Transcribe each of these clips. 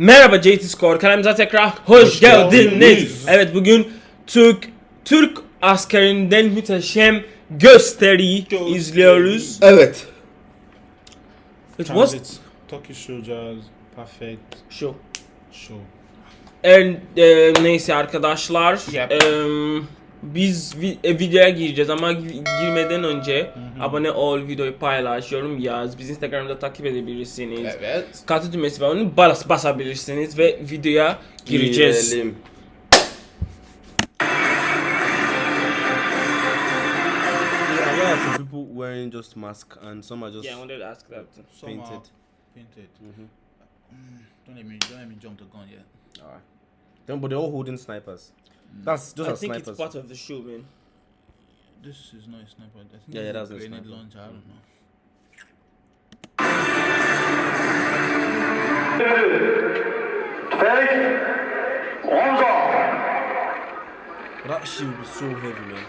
Merhaba JT Score kanalımıza tekrar hoş, geldiniz. Evet bugün Türk Türk askerinden muhteşem gösteri izliyoruz. Evet. It was Turkish soldiers, perfect şu. show. And, e, neyse arkadaşlar. Yep. em, biz vi- e, videoya gireceğiz ama gi- girmeden önce abone ol, videoyu paylaş, yorum yaz. Biz Instagram'da takip edebilirsiniz. Evet. Katı düğmesi var onu bas basabilirsiniz ve videoya gireceğiz. Girelim. Some people wearing just mask and some are just Yeah, I wanted to ask that. Some are painted. painted. Mhm. Mm, don't let me don't let me jump the gun yet. Alright. Then, but they're all holding snipers. That's those I are think snipers. it's part of the show, man. This is not a sniper. I think Yeah, yeah, that's is a a grenade sniper. launcher. I don't know. But that shield is so heavy, man.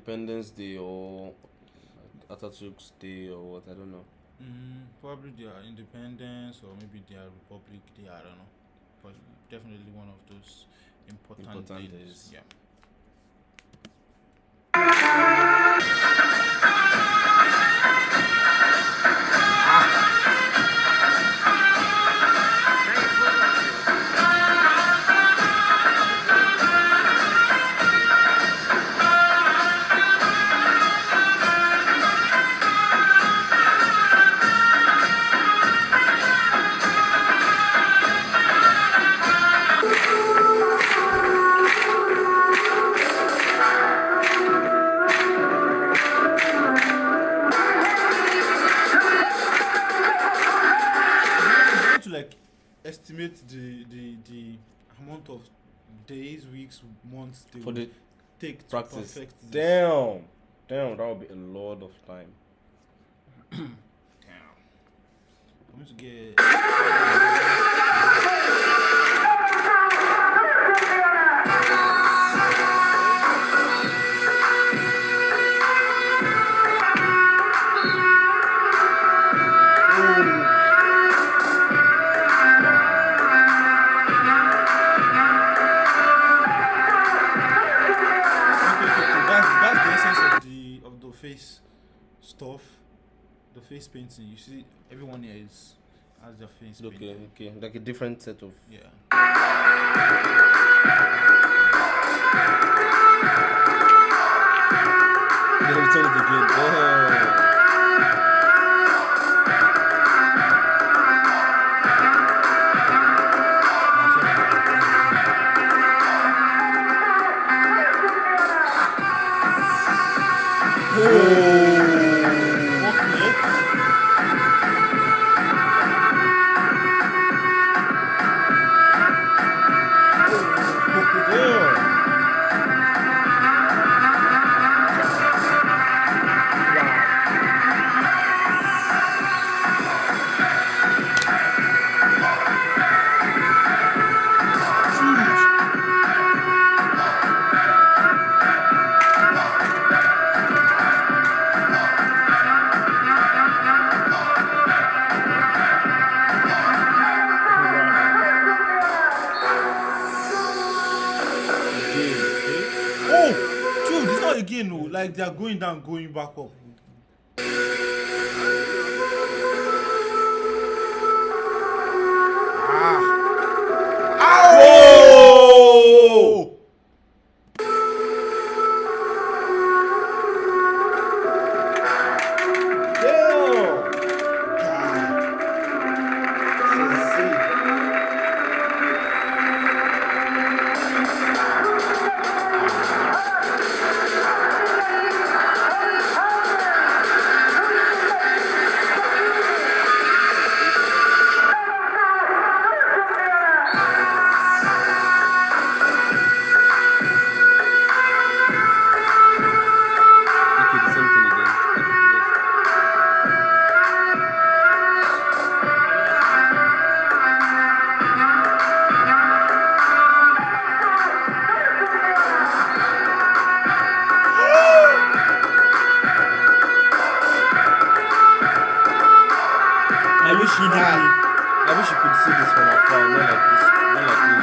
Independence Day or Atatürk's Day or what? I don't know. Mm, probably their independence or maybe their republic day. I don't know, but definitely one of those important, Important days. days. Yeah. Estimate the the the amount of days, weeks, months they For the take to practice. perfect this. Damn, damn, that would be a lot of time. Damn. I'm going to get. stuff, the face painting. You see, everyone here is has their face Okay, okay, like a different set of. Yeah. They return it again. Again. No, like they are going down, going back up. I did. I wish you could see this not like this, not like this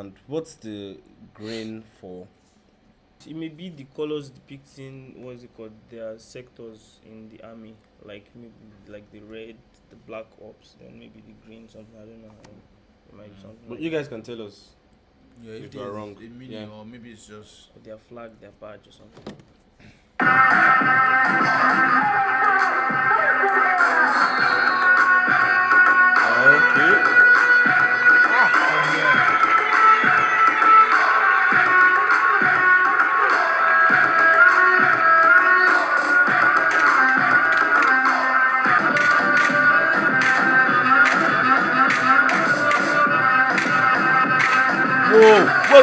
what understand. What's the grain for? It may be the colors depicting what's it called their sectors in the army, like maybe like the red, the black ops, then maybe the green something. I don't know. Um, it might be mm. something. But Like you guys can tell us. Yeah, If if, you are wrong, a meaning yeah. or maybe it's just their flag, their badge, or something.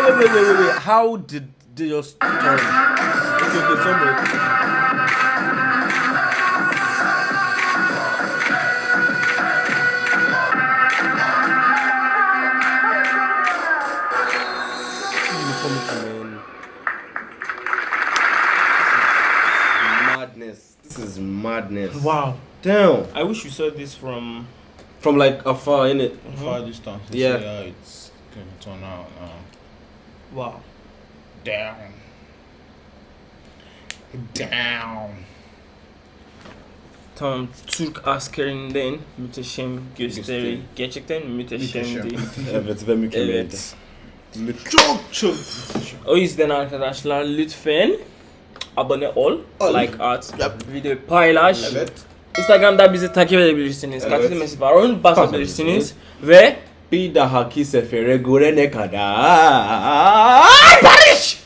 Wait, wait, wait, wait, wait, wait. How did they just turn? Okay, okay, somebody. You come to man. Madness. This is madness. Wow. Damn. I wish you saw this from. From like afar, innit? far distance. to Yeah. it's gonna turn out. Um, Wow. down. Down. Tam Türk askerinden müteşem gösteri gerçekten müteşemdi. Evet ve mükemmeldi. evet. Çok çok. O yüzden arkadaşlar lütfen abone ol, Ol. like at, Yap. videoyu paylaş. Evet. Instagram'da bizi takip edebilirsiniz. Evet. Katil Mesih var. Onu basabilirsiniz. Ve bir dahaki sefere görene kadar barış!